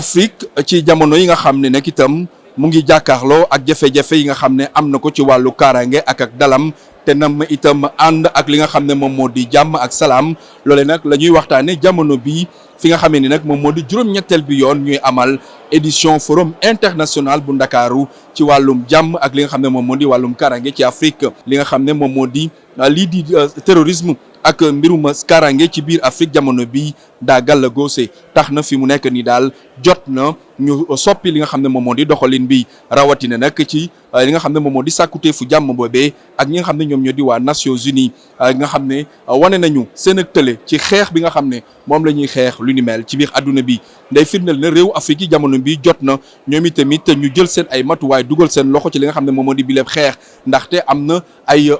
Afrique ci jamono yi nga xam ne nag itam mu ngi jàkkaarloo ak jafe-jafe yi nga xam ne am na ko ci wàllu kaaraange ak ak dalam te nam itam ànd ak li nga xam ne moom moo di jàmm ak salaam loole nag la ñuy waxtaane jamono bi fi nga xamee ni nag moom moo di juróom-ñetteel bi yoon ñuy amal édition forum international bu ndakaaru ci wàllum jàmm ak li nga xam ne moom moo di wàllum kaaraange ci Afrique li nga xam ne moom moo di lii di terrorisme ak mbirum kaaraange ci biir Afrique jamono bi Daa Galla Góose. Tax na, fi mu nekk nii daal, jot na ñu soppi li nga xam ne moom moo di doxalin bi. Rawatina nag, ci li nga xam ne moom moo di sàkkuteefu jàmm boobee ak ñi nga xam ne ñoom ñoo di waa Nations Unies nga xam ne wane nañu seen ag tële ci xeex bi nga xam ne moom lañuy xeex lu ni mel ci biir àdduna bi. Day firndeel ne réewu Afrig yi, jamono bii, jot na ñoom itamit ñu jël seen ay matuwaay, dugal seen loxo ci li nga xam ne moom moo di bileeb xeex. Ndaxte, am na ay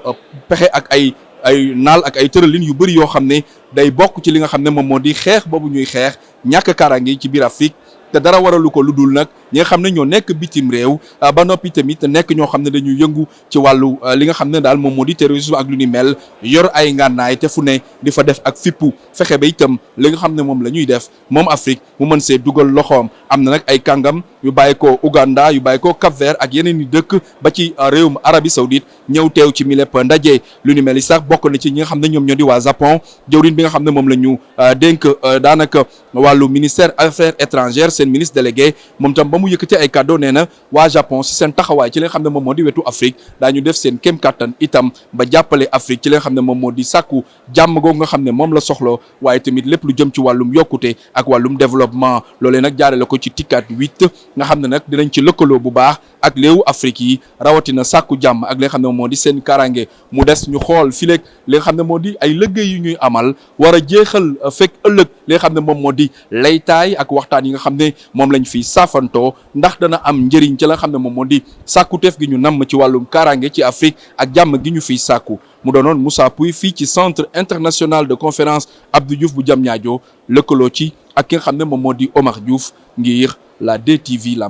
pexe ak ay ay naal ak ay tëralin yu bari yoo xam ne Day bokk ci li nga xam ne moom moo di xeex boobu ñuy xeex ñàkk kaaraange yi ci biir Afrig. Te dara waralu ko lu dul nag ñi nga xam ne ñoo nekk bitim-réew, ba noppi tamit nekk ñoo xam ne dañuy yëngu ci wàllu li nga xam ne daal moom moo di terrorisme ak lu ni mel, yor ay ngànnaay te fu ne di fa def ag fippu, fexe ba itam li nga xam ne moom lañuy def moom Afrig mu mën see dugal loxoom. Am na nag ay kàngam yu bàyyikoo Ugàndaa, yu bàyyikoo Kap-Veer ak yeneen i dëkk ba ci réewum Arabi Sawdit ñëw teew ci mi lépp ndaje lu ni mel yi sax bokk na ci ñi nga xam ne ñoom ñoo di waa Japon jëwriñ bi nga xam ne moom la ñu euh, dénk euh, daanaka wàllu ministère affaires étrangères seen ministre délégué moom tam ba mu yëkkati ay kàddoo nee na waa Japon si seen taxawaay ci li nga xam ne moom moo di wetu Afrique daañu def seen kéem kattan itam ba jàppale Afrique ci li nga xam ne moom moo di sàkku jàmm googu nga xam ne moom la soxla waaye tamit lépp lu jëm ci wàllum yokkute ak wàllum développement loolee nag jaarale ko ci tikkaat huit nga xam ne nag dinañ ci lëkkaloo bu baax ak réewu Afrig yi rawatina sàkku jàmm ak li nga xam ne moo di seen karange mu des ñu xool fileeg li nga xam ne moo di ay liggéey yu ñuy amal war a jeexal euh, fekk ëllëg li nga xam ne moom moo di laytaay ak waxtaan yi nga xam ne moom lañ fiy saafantoo ndax dana am njëriñ ci la xam ne moom moo di sàkkuteef gi ñu namm ci wàllum karange ci Afrique ak jàmm gi ñu fiy sàkku mu doonoon Moussa Pouy fii ci centre international de conférence Abdou Diouf bu Diamniadio lëkkaloo ci ak ki nga xam ne moom moo di Omar Diouf ngir la DTV la